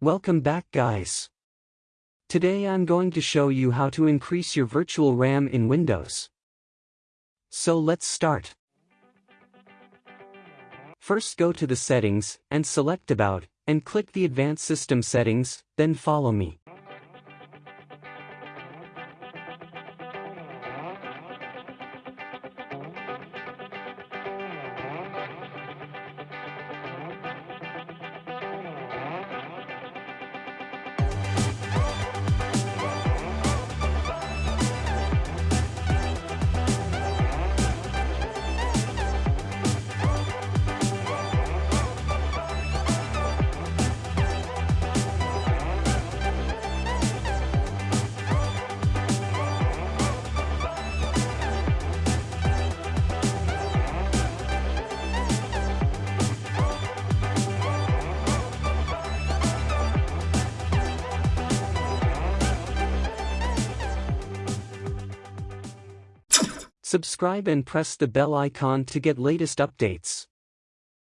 Welcome back guys. Today I'm going to show you how to increase your virtual RAM in Windows. So let's start. First go to the settings, and select about, and click the advanced system settings, then follow me. Subscribe and press the bell icon to get latest updates.